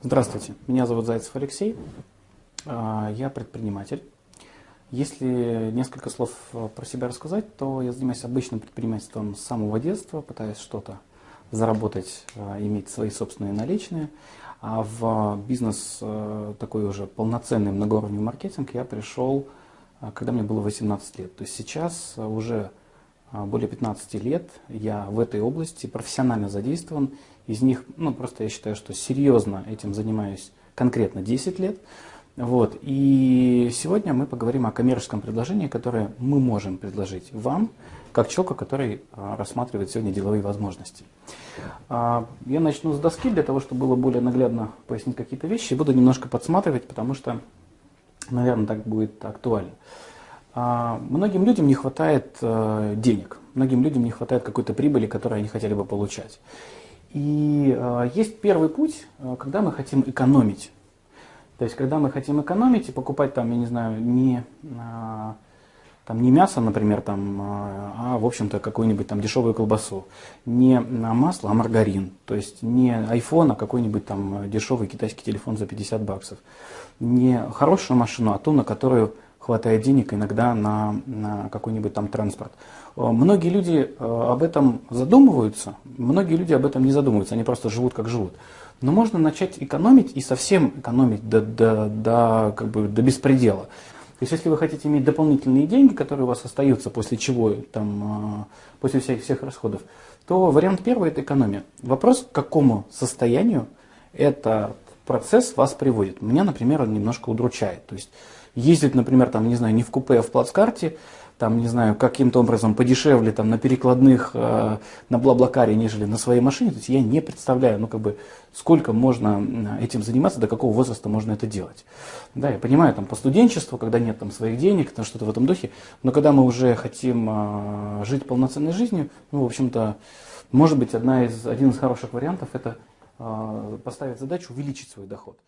Здравствуйте, меня зовут Зайцев Алексей, а, я предприниматель. Если несколько слов э, про себя рассказать, то я занимаюсь обычным предпринимательством с самого детства, пытаюсь что-то заработать, э, иметь свои собственные наличные. А в бизнес э, такой уже полноценный многоуровневый маркетинг я пришел, когда мне было 18 лет. То есть сейчас уже более 15 лет я в этой области профессионально задействован из них, ну, просто я считаю, что серьезно этим занимаюсь конкретно 10 лет. Вот. И сегодня мы поговорим о коммерческом предложении, которое мы можем предложить вам, как человеку, который а, рассматривает сегодня деловые возможности. А, я начну с доски для того, чтобы было более наглядно пояснить какие-то вещи. Буду немножко подсматривать, потому что, наверное, так будет актуально. А, многим людям не хватает э, денег, многим людям не хватает какой-то прибыли, которую они хотели бы получать. И э, есть первый путь, э, когда мы хотим экономить. То есть, когда мы хотим экономить и покупать там, я не знаю, не, э, там, не мясо, например, там, а, в общем-то, какую-нибудь там дешевую колбасу. Не масло, а маргарин. То есть, не iPhone, а какой-нибудь там дешевый китайский телефон за 50 баксов. Не хорошую машину, а ту, на которую хватает денег иногда на, на какой-нибудь там транспорт. Э, многие люди э, об этом задумываются, многие люди об этом не задумываются, они просто живут как живут. Но можно начать экономить и совсем экономить до, до, до, как бы, до беспредела. То есть, если вы хотите иметь дополнительные деньги, которые у вас остаются после чего, там, э, после всех, всех расходов, то вариант первый – это экономия. Вопрос, к какому состоянию этот процесс вас приводит. Меня, например, он немножко удручает. То есть, ездить, например, там, не знаю, не в купе, а в плацкарте, там, не знаю, каким-то образом подешевле там, на перекладных, э, на Блаблакаре, нежели на своей машине, то есть я не представляю, ну, как бы, сколько можно этим заниматься, до какого возраста можно это делать. Да, я понимаю, там, по студенчеству, когда нет там своих денег, там, что-то в этом духе, но когда мы уже хотим э, жить полноценной жизнью, ну, в общем-то, может быть, одна из, один из хороших вариантов – это э, поставить задачу увеличить свой доход.